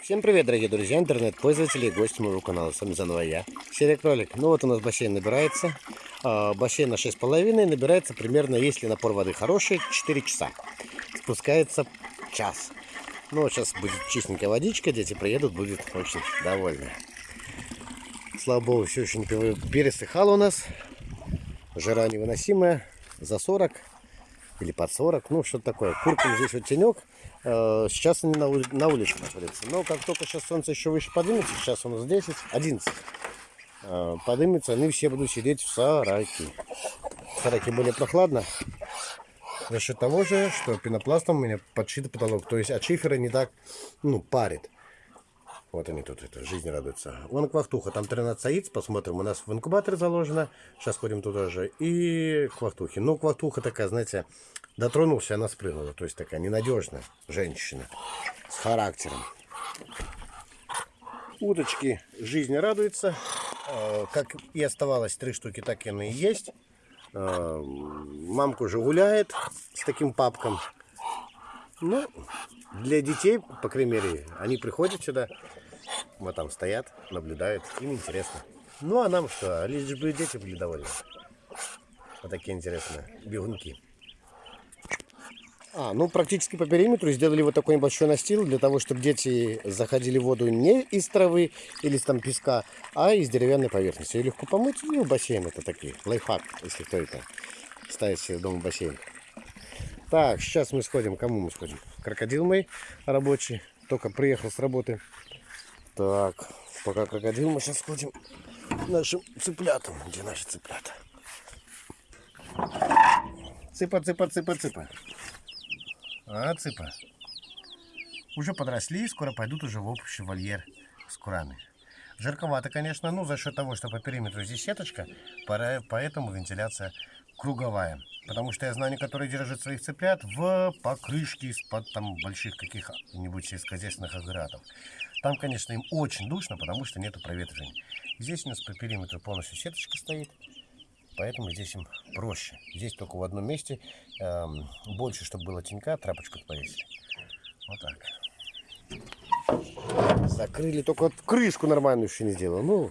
Всем привет, дорогие друзья, интернет-пользователи и гости моего канала. С вами заново я, Серия Кролик. Ну вот у нас бассейн набирается. А, бассейн на 6,5 набирается примерно, если напор воды хороший, 4 часа. Спускается час. Ну вот сейчас будет чистенькая водичка, дети приедут, будет очень довольны. Слава богу, все еще не пересыхало у нас. Жара невыносимая, за 40 или под 40, ну что такое. Куркам здесь вот тенек. Э, Сейчас они на, ули- на улице находятся. Но как только сейчас солнце еще выше поднимется, сейчас у нас 10, 11, э, поднимется, они все будут сидеть в сарайке. В сарайке более прохладно. За счет того же, что пенопластом у меня подшит потолок. То есть от шифера не так, ну, парит. Вот они тут, это, жизнь радуется. Вон квахтуха, там 13 яиц, посмотрим. У нас в инкубаторе заложено. Сейчас ходим туда же. И квахтухи. Ну, квахтуха такая, знаете, дотронулся, она спрыгнула. То есть такая ненадежная женщина с характером. Уточки жизни радуется. Э, Как и оставалось три штуки, так и они и есть. Э, Мамка уже гуляет с таким папком. Ну, для детей, по крайней мере, они приходят сюда, вот там стоят, наблюдают, им интересно. Ну, а нам что, лишь бы дети были довольны. Вот такие интересные бегунки. А, ну, практически по периметру сделали вот такой небольшой настил, для того, чтобы дети заходили в воду не из травы или из там песка, а из деревянной поверхности. Ее легко помыть, ну, бассейн это такие, лайфхак, если кто это ставит себе дома бассейн. Так, сейчас мы сходим. Кому мы сходим? Крокодил мой рабочий. Только приехал с работы. Так, пока крокодил мы сейчас сходим нашим цыплятам. Где наши цыплята? Цыпа, цыпа, цыпа, цыпа. А, цыпа. Уже подросли, скоро пойдут уже в общий вольер с курами. Жарковато, конечно, но за счет того, что по периметру здесь сеточка, поэтому вентиляция круговая. Потому что я знаю, некоторые держат своих цыплят в покрышке из-под там больших каких-нибудь сельскохозяйственных агрегатов. Там, конечно, им очень душно, потому что нету проветривания. Здесь у нас по периметру полностью сеточка стоит, поэтому здесь им проще. Здесь только в одном месте эм, больше, чтобы было тенька, тряпочку повесили. Вот так. Закрыли, только вот крышку нормальную еще не сделал. Ну,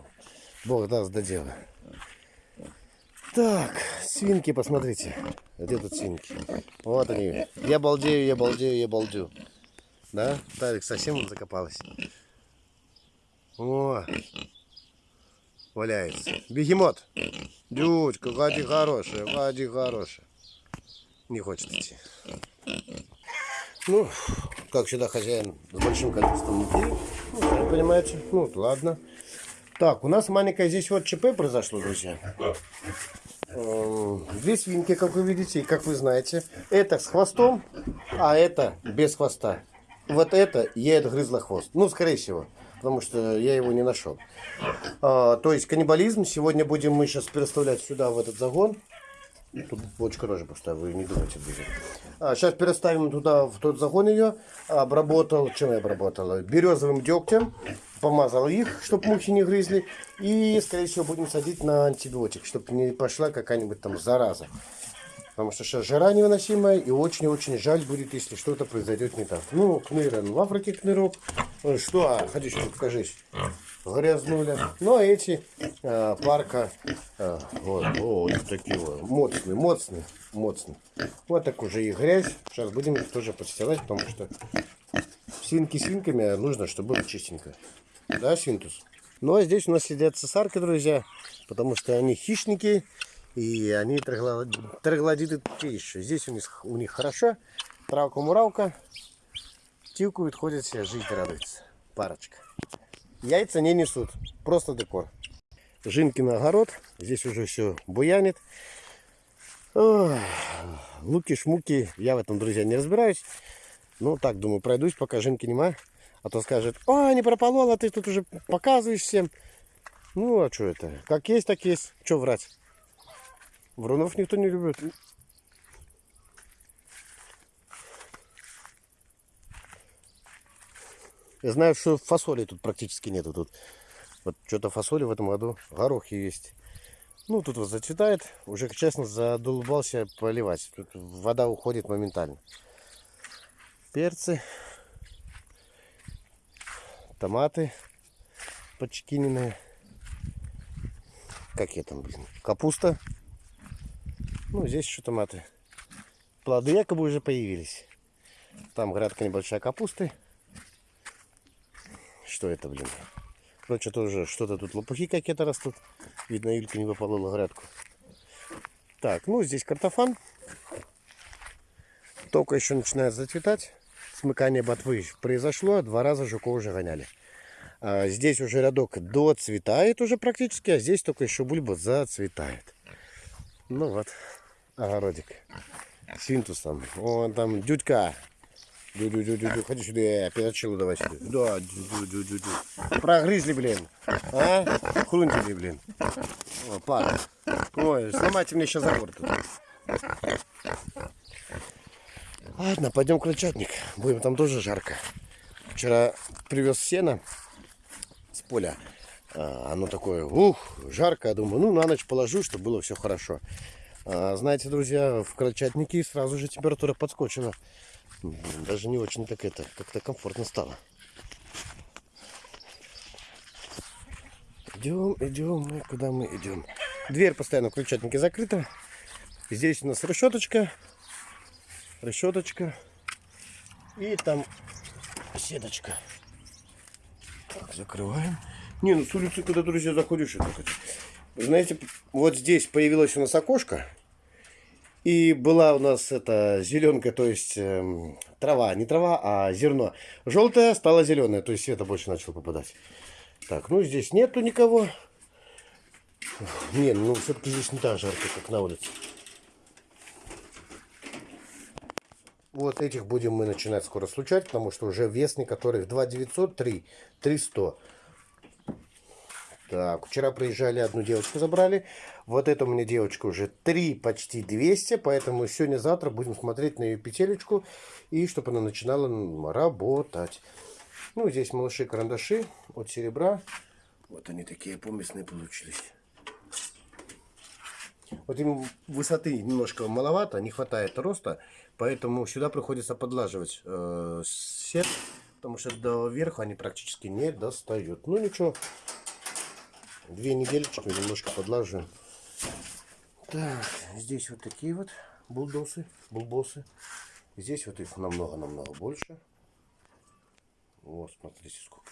бог даст до дела. Так, свинки, посмотрите. Где тут свинки? Вот они. Я балдею, я балдею, я балдю. Да? Тарик совсем закопалась. О, валяется. Бегемот. Дючка, ходи хорошая, ходи хорошая. Не хочет идти. Ну, как всегда, хозяин с большим количеством муки. Ну, сами понимаете. Ну, ладно. Так, у нас маленькое здесь вот ЧП произошло, друзья. Э, Две свинки, как вы видите, и как вы знаете. Это с хвостом, а это без хвоста. Вот это ей отгрызла хвост. Ну, скорее всего, потому что я его не нашел. А, то есть каннибализм. Сегодня будем мы сейчас переставлять сюда, в этот загон. Тут бочка тоже пустая, вы не думайте, друзья. А, сейчас переставим туда, в тот загон ее. Обработал, чем я обработал? Березовым дегтем. Помазал их, чтобы мухи не грызли. И, скорее всего, будем садить на антибиотик, чтобы не пошла какая-нибудь там зараза. Потому что сейчас жара невыносимая, и очень-очень жаль будет, если что-то произойдет не так. Ну, кныр, он в Африке кнырок. Ой, Что? А, ходи, что покажись. Грязнули. Ну, а эти а, парка, а, вот, о, такие вот, моцные, моцные, моцные. Вот так уже и грязь. Сейчас будем их тоже подстилать, потому что свинки свинками, а нужно, чтобы было чистенько. Да, свинтус? Ну, а здесь у нас сидят цесарки, друзья, потому что они хищники, и они трогло- троглодиты те еще. Здесь у них, у них хорошо, травка-муравка, тилкуют, ходят себе, жить радуется. Парочка. Яйца не несут, просто декор. Жинки на огород, здесь уже все буянит. Луки-шмуки, я в этом, друзья, не разбираюсь. Ну, так, думаю, пройдусь, пока жинки нема. А то скажет, о, не прополол, а ты тут уже показываешь всем. Ну, а что это? Как есть, так есть. Что врать? Врунов никто не любит. Я знаю, что фасоли тут практически нету. Тут вот что-то фасоли в этом году, горохи есть. Ну, тут вот зацветает. Уже, честно, задолбался поливать. Тут вода уходит моментально. Перцы. томаты подчекиненные. Какие там, блин? Капуста. Ну, здесь еще томаты. Плоды якобы уже появились. Там грядка небольшая капусты. Что это, блин? Короче, тоже что-то тут лопухи какие-то растут. Видно, Юлька не выполола грядку. Так, ну здесь картофан. Только еще начинает зацветать. Смыкание ботвы произошло. Два раза жуков уже гоняли. А здесь уже рядок доцветает уже практически, а здесь только еще бульба зацветает. Ну вот, огородик. Свинтусом. Вон там дюдька. Дю -дю -дю -дю -дю. Ходи сюда, перочилу давай сюда. Да, дю -дю -дю -дю -дю. Прогрызли, блин. А? Хрунтили, блин. О, пара. Ой, сломайте мне сейчас забор тут. Ладно, пойдем крольчатник. Будем там тоже жарко. Вчера привез сено с поля. А, Оно такое, ух, жарко. Я думаю, ну на ночь положу, чтобы было все хорошо. А, знаете, друзья, в крольчатнике сразу же температура подскочила. Даже не очень так это, как-то комфортно стало. Идем, идем мы, куда мы идем. Дверь постоянно в крольчатнике закрыта. Здесь у нас решеточка. Решеточка. И там сеточка. Так, закрываем. Не, ну с улицы, когда, друзья, заходишь, это Вы знаете, вот здесь появилось у нас окошко. И была у нас эта зеленка, то есть эм, трава, не трава, а зерно. Желтое стало зеленое, то есть света больше начало попадать. Так, ну здесь нету никого. Не, ну все-таки здесь не так жарко, как на улице. Вот этих будем мы начинать скоро случать, потому что уже вес некоторых 2 900, 3, 300. Так, вчера приезжали, одну девочку забрали. Вот эту у меня девочка уже 3, почти 200, поэтому сегодня-завтра будем смотреть на ее петелечку, и чтобы она начинала работать. Ну, здесь малыши-карандаши от серебра. Вот они такие помесные получились. Вот им высоты немножко маловато, не хватает роста, поэтому сюда приходится подлаживать э, сет, потому что до верха они практически не достают. Ну ничего, две недельки немножко подлаживаем. Так, здесь вот такие вот булдосы, булбосы. Здесь вот их намного-намного больше. Вот, смотрите сколько.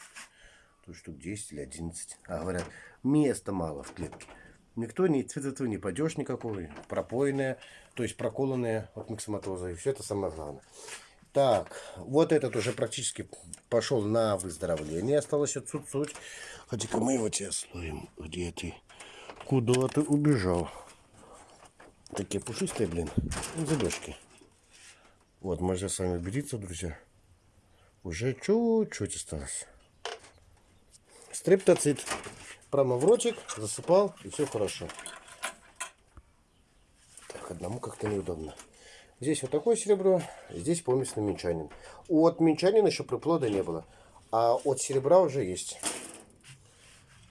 Тут штук 10 или 11. А говорят, места мало в клетке. Никто не цветоту не падеж никакой, пропоенная, то есть проколанная от миксоматоза. И все это самое главное. Так, вот этот уже практически пошел на выздоровление. Осталось чуть-чуть. Хотя-ка мы его тебе слоим. Где ты? Куда ты убежал? Такие пушистые, блин. Забежки. Вот, можно с вами убедиться, друзья. Уже чуть-чуть осталось. Стриптоцит. Прямо в ротик, засыпал, и все хорошо. Так, одному как-то неудобно. Здесь вот такое серебро, здесь помесный минчанин. От минчанина еще приплода не было, а от серебра уже есть.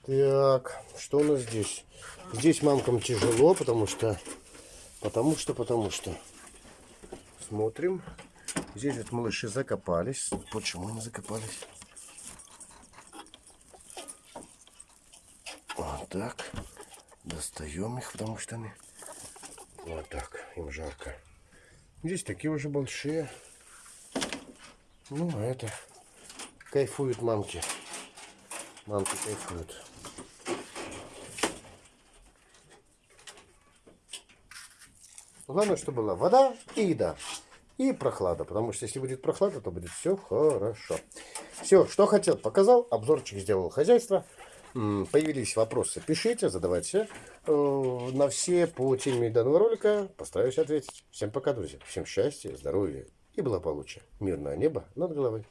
Так, что у нас здесь? Здесь мамкам тяжело, потому что... Потому что, потому что... Смотрим. Здесь вот малыши закопались. Почему они закопались? Вот так. Достаем их, потому что они... Вот так, им жарко. Здесь такие уже большие. Ну, а это... Кайфуют мамки. Мамки кайфуют. Главное, чтобы была вода и еда. И прохлада. Потому что если будет прохлада, то будет все хорошо. Все, что хотел, показал. Обзорчик сделал хозяйство. Появились вопросы, пишите, задавайте. Э, На все по теме данного ролика постараюсь ответить. Всем пока, друзья. Всем счастья, здоровья и благополучия. Мирное небо над головой.